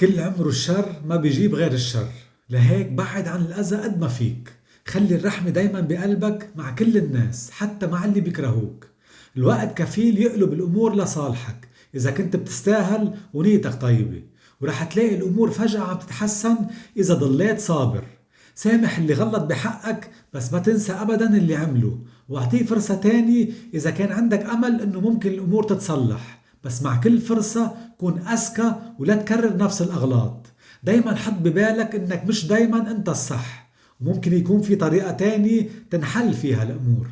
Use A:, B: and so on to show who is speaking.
A: كل عمره الشر ما بيجيب غير الشر. لهيك بعد عن الأذى قد ما فيك. خلي الرحمة دايما بقلبك مع كل الناس حتى مع اللي بيكرهوك. الوقت كفيل يقلب الأمور لصالحك. إذا كنت بتستاهل ونيتك طيبة. ورح تلاقي الأمور فجأة عم تتحسن إذا ضليت صابر. سامح اللي غلط بحقك بس ما تنسى أبدا اللي عمله. واعطيه فرصة تانية إذا كان عندك أمل إنه ممكن الأمور تتصلح. بس مع كل فرصة كون أذكى ولا تكرر نفس الأغلاط. دايما حط ببالك إنك مش دايما أنت الصح. وممكن يكون في طريقة تانية تنحل فيها الأمور.